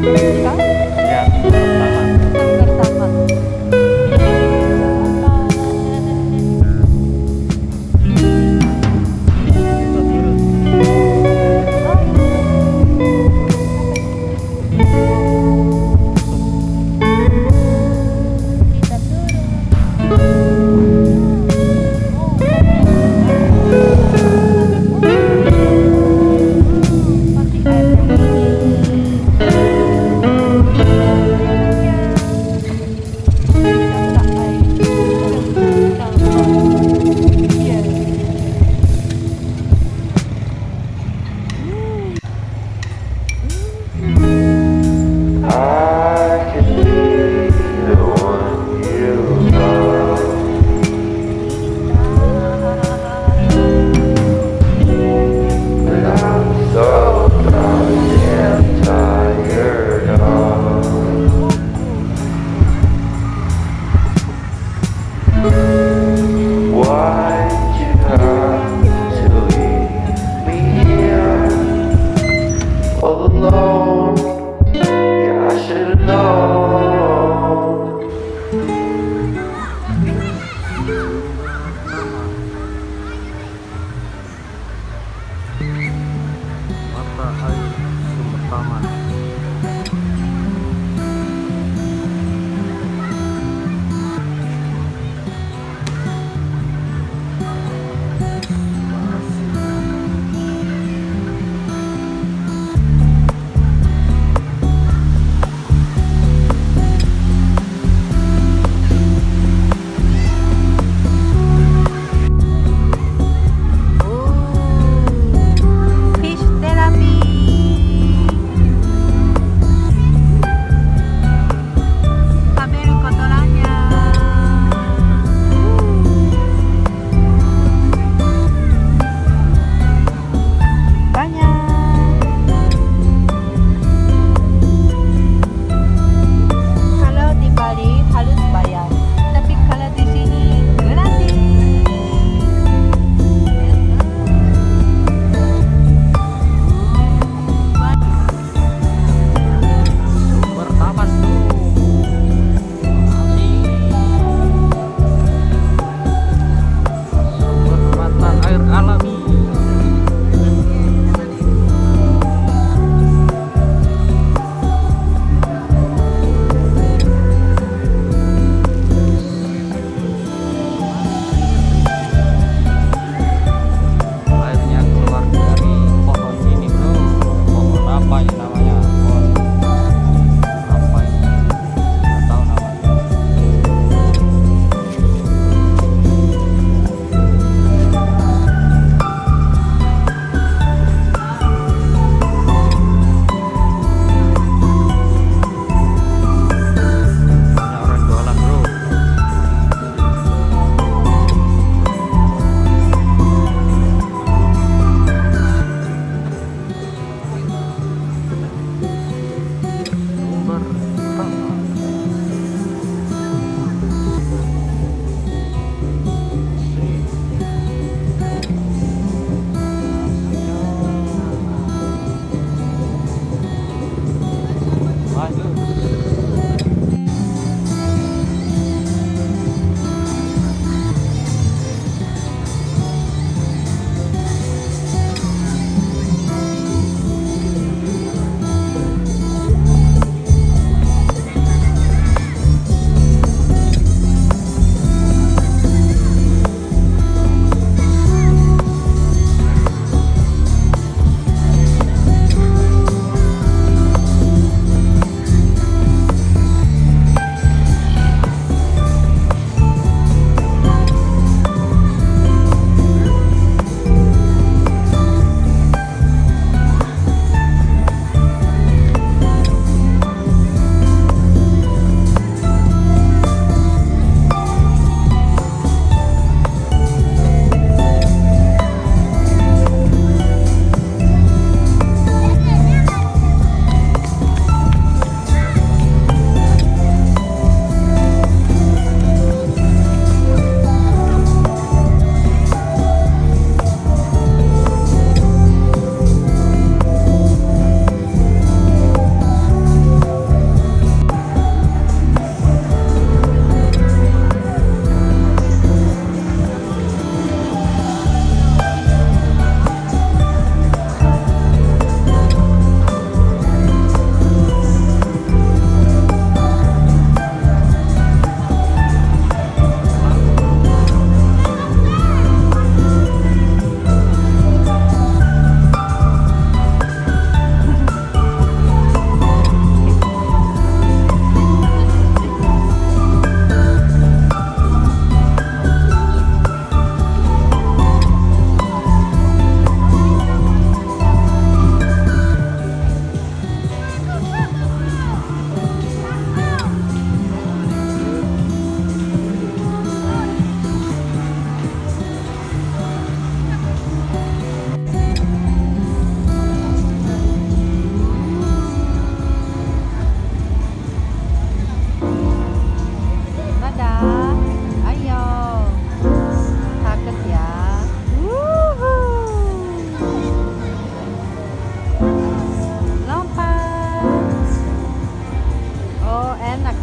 Diba? and